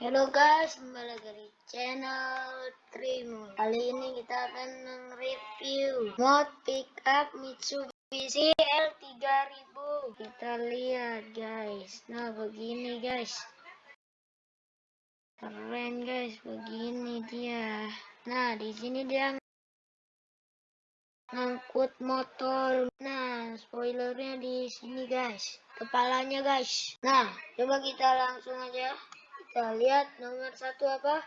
Halo guys, kembali lagi di channel Trim. Kali ini kita akan mereview mod pickup Mitsubishi L3000. Kita lihat guys. Nah, begini guys. Keren guys, begini dia. Nah, di sini dia ngangkut motor. Nah, spoilernya di sini guys. Kepalanya guys. Nah, coba kita langsung aja kita lihat nomor satu apa?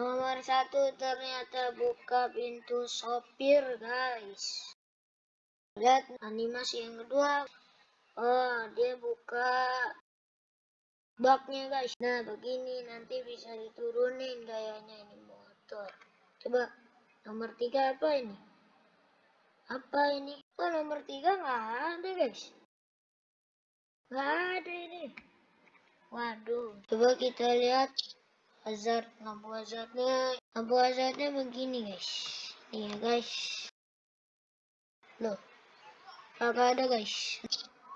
Nomor satu ternyata buka pintu sopir guys. Lihat animasi yang kedua. Oh, dia buka baknya guys. Nah, begini nanti bisa diturunin kayaknya ini motor. Coba Nomor tiga apa ini? Apa ini? Oh nomor tiga nggak ada guys. Nggak ada ini. Waduh. Coba kita lihat hazard lampu hazardnya. Lampu hazardnya begini guys. Nih ya guys. Loh. Kagak ada guys.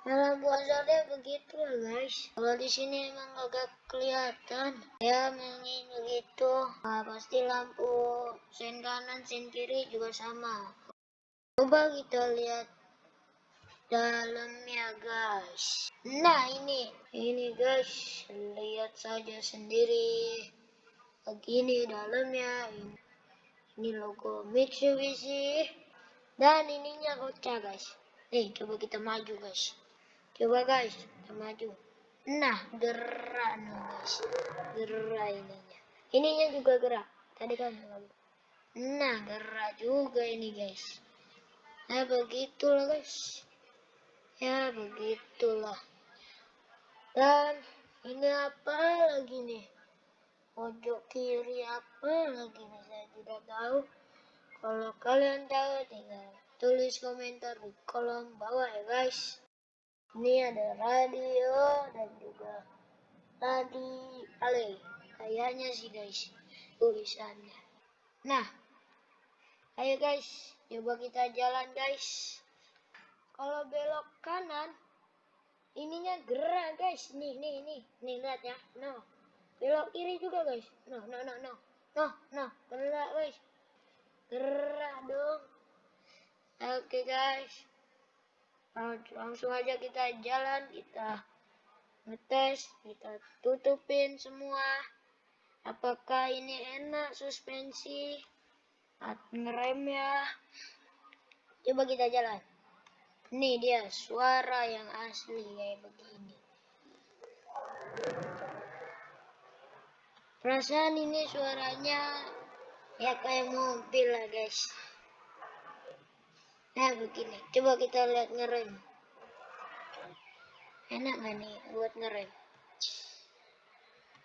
Dalam puasanya begitu guys. Kalau di sini emang agak kelihatan. Ya memang begitu. Nah, pasti lampu sen kanan, sen kiri juga sama. Coba kita lihat dalamnya guys. Nah ini, ini guys, lihat saja sendiri. Begini dalamnya. Ini, ini logo Mitsubishi. Dan ininya kocak guys. Nih, coba kita maju guys. Coba guys, kita maju. Nah, gerak nih guys. Gerak ininya. Ininya juga gerak. Tadi kan Nah, gerak juga ini guys. Nah, begitulah guys. Ya, begitulah. Dan ini apa lagi nih? Pojok kiri apa lagi nih? Saya tidak tahu. Kalau kalian tahu, tinggal tulis komentar di kolom bawah ya guys ini ada radio dan juga tadi ale kayaknya sih guys tulisannya nah ayo guys coba kita jalan guys kalau belok kanan ininya gerak guys. Nih nih nih. Nih lihat ya. No belok kiri juga guys. No no no no no no gerak guys. Gerak dong. Oke okay, guys. Langsung aja kita jalan kita ngetes kita tutupin semua. Apakah ini enak suspensi? Ngeremnya coba kita jalan ini dia suara yang asli kayak begini perasaan ini suaranya ya kayak mobil lah guys Nah begini, coba kita lihat ngerem. Enak gak nih buat ngerem?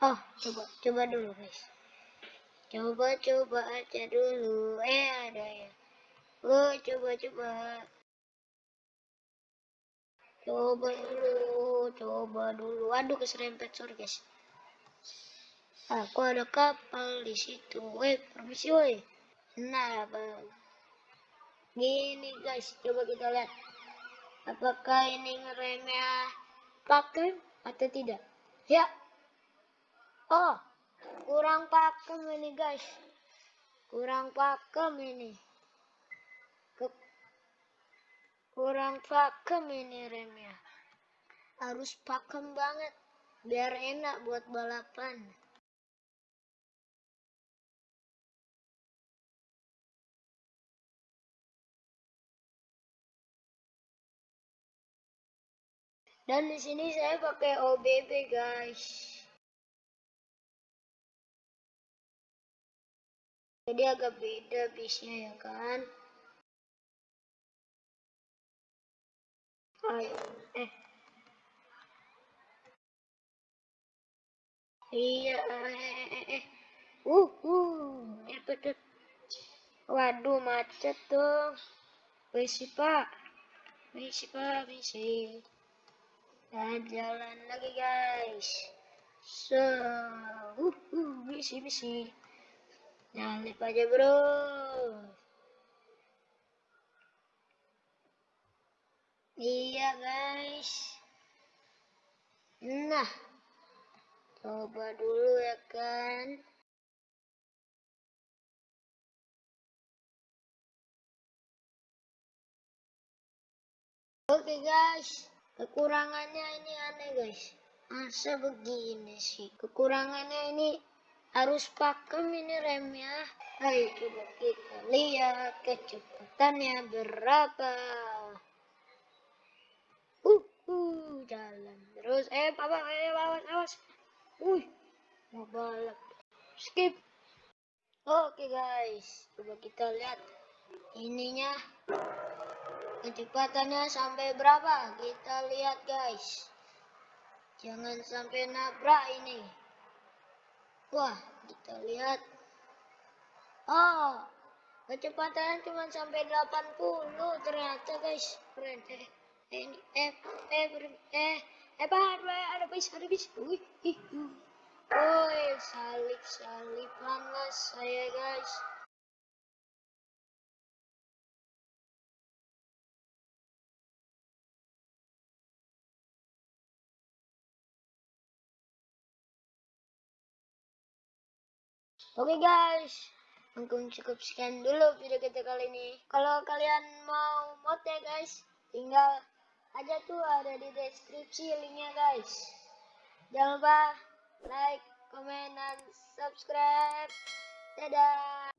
Oh, coba, coba dulu guys. Coba, coba aja dulu. Eh, ada ya. Oh, coba, coba. Coba dulu, coba dulu. Aduh, keserempet, sorry guys. Aku ada kapal di situ. Weh, permisi weh. Nah, bang. Gini guys, coba kita lihat. Apakah ini ngeremnya pakem atau tidak? Ya. Oh, kurang pakem ini guys. Kurang pakem ini. Kurang pakem ini remnya. Harus pakem banget biar enak buat balapan. Dan di sini saya pakai OBB guys. Jadi agak beda bisnya ya kan. Eh. Iya, eh, eh, eh. eh. Uh, uh, eh, betul. Waduh, macet dong. Misi, Pak. Misi, Pak, misi. Dan jalan lagi guys. So, uh, uh, misi misi. Nyalip aja bro. Iya guys. Nah, coba dulu ya kan. Oke guys. Kekurangannya ini aneh guys. Masa begini sih? Kekurangannya ini harus pakem ini remnya ayo coba kita lihat kecepatannya berapa uh uh jalan terus eh papa eh awas awas. Uh mau balap skip. Oke guys. Coba kita lihat ininya. Kecepatannya sampai berapa? Kita lihat guys. Jangan sampai nabrak ini. Wah kita lihat. Oh kecepatannya cuma sampai 80 ternyata guys. Keren eh eh eh eh eh eh pak ada bis ada bis wih ih Woi, salip salipan lah saya guys. Oke okay guys, mungkin cukup sekian dulu video kita kali ini. Kalau kalian mau mod ya guys, tinggal aja tuh ada di deskripsi linknya guys. Jangan lupa like, komen, dan subscribe. Dadah!